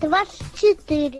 двадцать четыре.